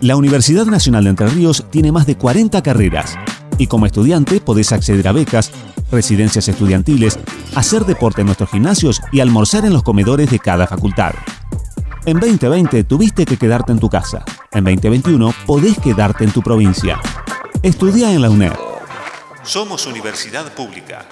La Universidad Nacional de Entre Ríos tiene más de 40 carreras y como estudiante podés acceder a becas, residencias estudiantiles, hacer deporte en nuestros gimnasios y almorzar en los comedores de cada facultad. En 2020 tuviste que quedarte en tu casa. En 2021 podés quedarte en tu provincia. Estudia en la UNED. Somos universidad pública.